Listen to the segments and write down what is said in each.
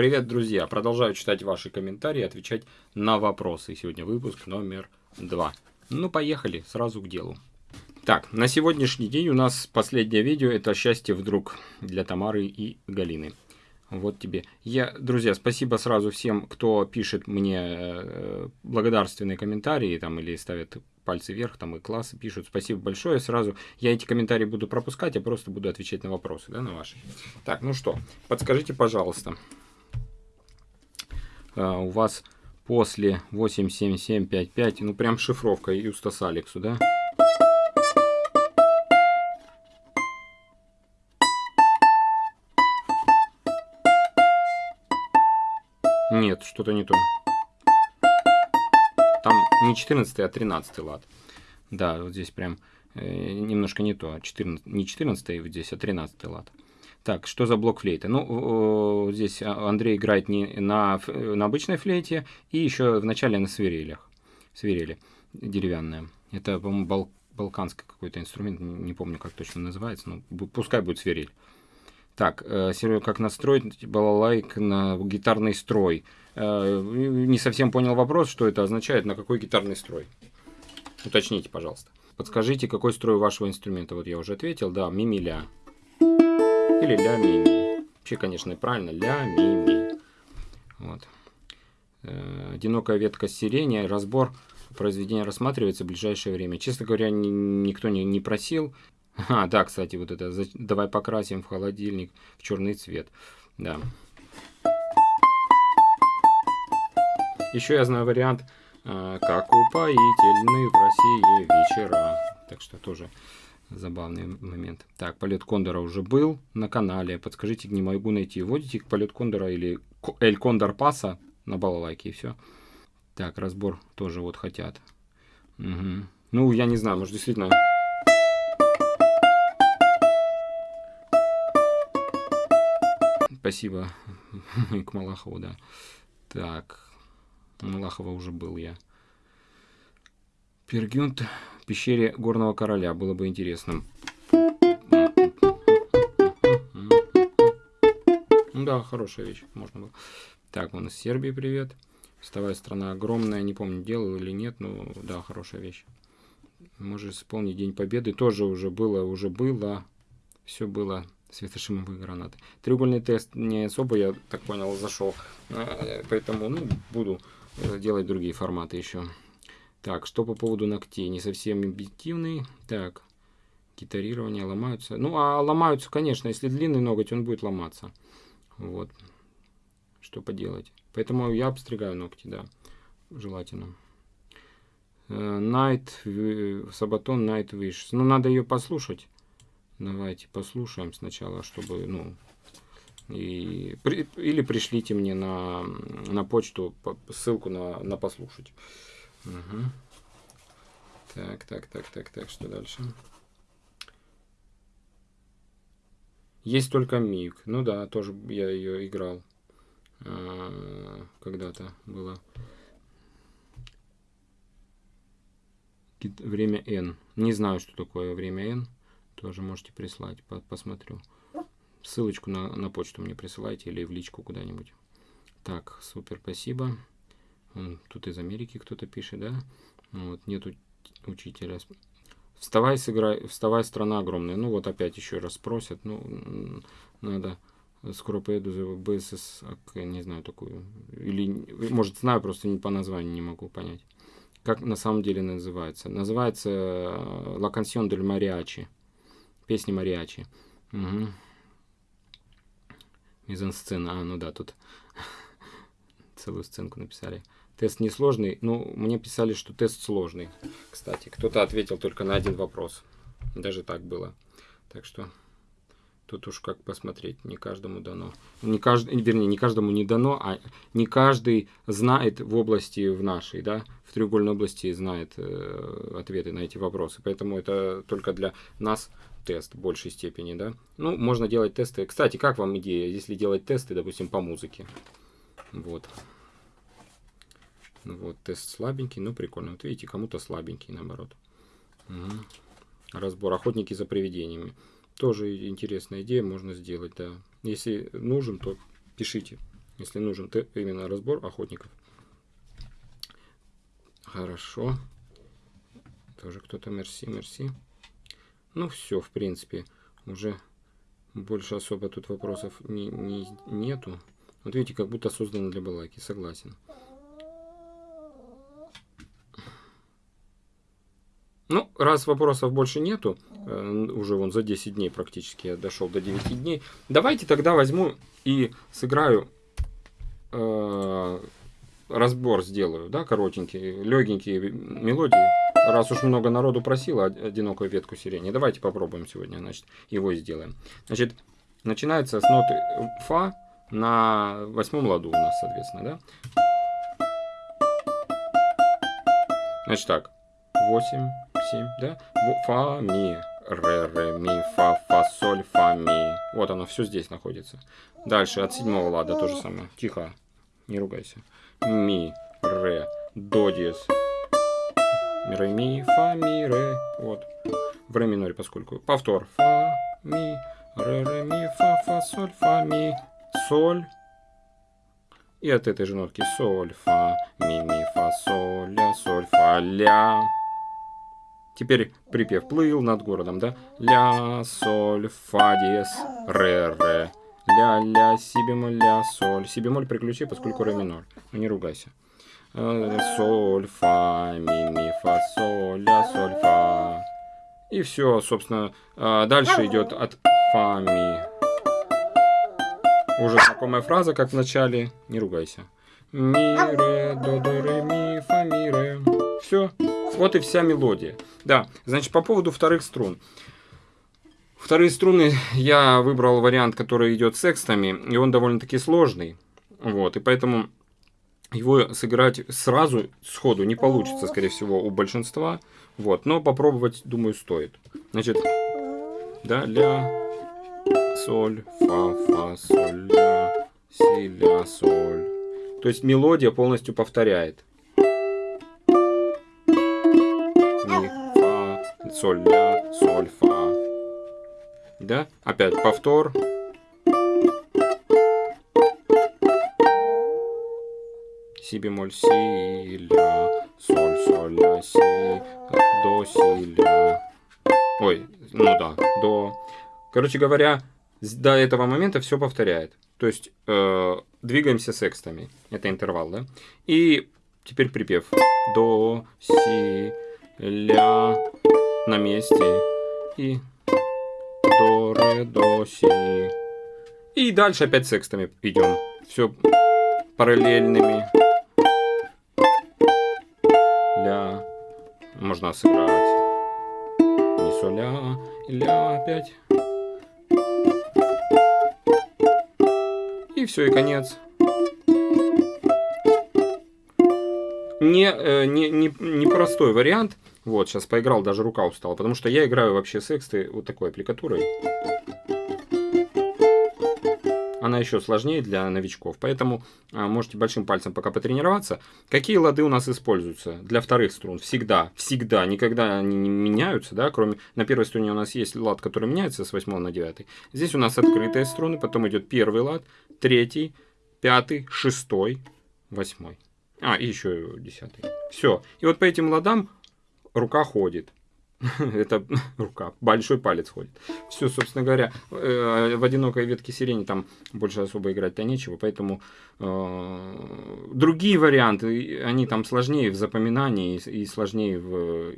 Привет, друзья! Продолжаю читать ваши комментарии, отвечать на вопросы. Сегодня выпуск номер два. Ну, поехали, сразу к делу. Так, на сегодняшний день у нас последнее видео, это «Счастье вдруг» для Тамары и Галины. Вот тебе. Я, друзья, спасибо сразу всем, кто пишет мне э, благодарственные комментарии там или ставит пальцы вверх, там и классы пишут. Спасибо большое. Сразу я эти комментарии буду пропускать, я просто буду отвечать на вопросы, да, на ваши. Так, ну что, подскажите, пожалуйста, э, у вас после 87755, ну прям шифровка Юстас Алексу, да? Нет, что-то не то. Там не 14, а 13 лад. Да, вот здесь прям э, немножко не то. 14, не 14 вот здесь, а 13 лад. Так, что за блок флейта? Ну, здесь Андрей играет не на, на обычной флейте, и еще в начале на свирелях. Свирели деревянная. Это, по-моему, бал, балканский какой-то инструмент, не помню, как точно называется, но пускай будет свирель. Так, э, как настроить балалайк на гитарный строй? Э, не совсем понял вопрос, что это означает, на какой гитарный строй. Уточните, пожалуйста. Подскажите, какой строй вашего инструмента? Вот я уже ответил, да, ми-ми-ля. Или ля-ми-ми. Вообще, конечно, правильно, ля-ми-ми. Вот. Э, одинокая ветка сирени, разбор произведения рассматривается в ближайшее время. Честно говоря, никто не, не просил. А, да, кстати, вот это, давай покрасим в холодильник в черный цвет. Да. Еще я знаю вариант, а, как упоительны в России вечера. Так что тоже забавный момент. Так, полет кондора уже был на канале. Подскажите, не могу найти. Вводите полет кондора или Эль Кондор Паса на балалайке и все. Так, разбор тоже вот хотят. Угу. Ну, я не знаю, может действительно Спасибо к Малахову, да. Так, Малахова уже был я. Пергюнт пещере Горного Короля. Было бы интересно. Ну да, хорошая вещь. Можно было. Так, он из Сербии привет. Вставая страна огромная. Не помню, делал или нет, но да, хорошая вещь. Может вспомнить День Победы. Тоже уже было, уже было. Все было светошумовые гранаты. Треугольный тест не особо, я так понял, зашел. А, поэтому ну, буду э, делать другие форматы еще. Так, что по поводу ногтей? Не совсем объективный. Так, гитарирование ломаются. Ну, а ломаются, конечно, если длинный ноготь, он будет ломаться. Вот. Что поделать. Поэтому я обстригаю ногти, да. Желательно. Night, Сабатон Night Wish. Ну, надо ее послушать. Давайте послушаем сначала, чтобы, ну, и, при, или пришлите мне на, на почту ссылку на, на послушать. Угу. Так, так, так, так, так, что дальше? Есть только Мик. Ну да, тоже я ее играл. А, Когда-то было. Время N. Не знаю, что такое время N. Тоже можете прислать, по посмотрю. Ссылочку на, на почту мне присылайте или в личку куда-нибудь. Так, супер, спасибо. Тут из Америки кто-то пишет, да? Вот, нету учителя. Вставай, сыграй, вставай, страна огромная. Ну вот опять еще раз просят. Ну, надо скоро поеду за БСС, не знаю такую. Или, может, знаю, просто не по названию не могу понять. Как на самом деле называется? Называется La Canción del Mariachi песни мариачи. Угу. Мизансцена. А, ну да, тут целую сценку написали. Тест несложный. Ну, мне писали, что тест сложный. Кстати, кто-то ответил только на один вопрос. Даже так было. Так что тут уж как посмотреть. Не каждому дано. Не каждый, вернее, не каждому не дано, а не каждый знает в области в нашей, да, в треугольной области знает э, ответы на эти вопросы. Поэтому это только для нас тест в большей степени, да. Ну, можно делать тесты. Кстати, как вам идея, если делать тесты, допустим, по музыке? Вот. Вот, тест слабенький, но прикольно. Вот видите, кому-то слабенький, наоборот. Угу. Разбор охотники за привидениями. Тоже интересная идея, можно сделать, да. Если нужен, то пишите. если нужен именно разбор охотников. Хорошо. Тоже кто-то мерси, мерси. Ну все, в принципе, уже больше особо тут вопросов не, не, нету. Вот видите, как будто создано для балаки, согласен. Ну, раз вопросов больше нету, э, уже вон за 10 дней практически я дошел до 9 дней, давайте тогда возьму и сыграю, э, разбор сделаю, да, коротенький, легенькие мелодии. Раз уж много народу просило одинокую ветку сирени, давайте попробуем сегодня, значит, его сделаем. Значит, начинается с ноты фа на восьмом ладу у нас, соответственно, да. Значит так, 8, 7, да? Фа, ми, ре, ре, ми, фа, фа, соль, фа, ми. Вот оно все здесь находится. Дальше от седьмого лада то же самое. Тихо, не ругайся. Ми, ре, до диез. Ре, ми, фа, ми, ре. Вот. В ре миноре, поскольку. Повтор. Фа, ми, ре, ре, ми, фа, фа, соль, фа, ми, соль. И от этой же нотки соль, фа, ми, ми, фа, соль, ля, соль, фа, ля. Теперь припев плыл над городом, да? Ля, соль, фа, диез, ре, ре. Ля, ля, си бемоль, ля, соль. Си бемоль приключи, поскольку ре минор. Ну не ругайся. Э, соль, фа, ми, ми, фа, соль, ля, соль, фа. И все, собственно. А дальше идет от фа, ми. Уже знакомая фраза, как в начале. Не ругайся. Ми, ре, до, до, ре, ми, фа, ми, ре. Все. Вот и вся мелодия. Да, значит, по поводу вторых струн. Вторые струны я выбрал вариант, который идет с секстами, и он довольно-таки сложный. Вот, и поэтому его сыграть сразу, сходу, не получится, скорее всего, у большинства. Вот, но попробовать, думаю, стоит. Значит, да, ля, соль, фа, фа, соль, ля, си, ля, соль. То есть мелодия полностью повторяет. Соль, ля, соль, фа. Да? Опять повтор. Си бемоль, си, ля, соль, соль, ля, си, до, си, ля. Ой, ну да, до. Короче говоря, до этого момента все повторяет. То есть э, двигаемся секстами. Это интервал, да? И теперь припев. До, си, ля, на месте. И до, ре, до, си. И дальше опять секстами идем. Все параллельными. Ля. Можно сыграть. Не соля. Ля опять. И все, и конец. Не, э, не, не, не простой вариант. Вот, сейчас поиграл, даже рука устала, потому что я играю вообще с эксты вот такой аппликатурой. Она еще сложнее для новичков, поэтому а, можете большим пальцем пока потренироваться. Какие лады у нас используются для вторых струн? Всегда, всегда, никогда они не меняются, да, кроме на первой струне у нас есть лад, который меняется с 8 на 9. Здесь у нас открытые струны, потом идет первый лад, третий, пятый, шестой, восьмой. А, и еще десятый. Все. И вот по этим ладам рука ходит. Это рука, большой палец ходит. Все, собственно говоря, э, в одинокой ветке сирени там больше особо играть-то нечего, поэтому э, другие варианты, они там сложнее в запоминании и сложнее в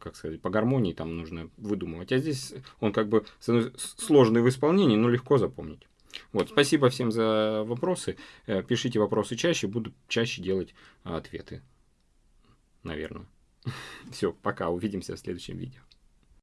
как сказать, по гармонии там нужно выдумывать. А здесь он как бы сложный в исполнении, но легко запомнить. Вот, спасибо всем за вопросы. Э, пишите вопросы чаще, буду чаще делать ответы. Наверное. Все, пока, увидимся в следующем видео.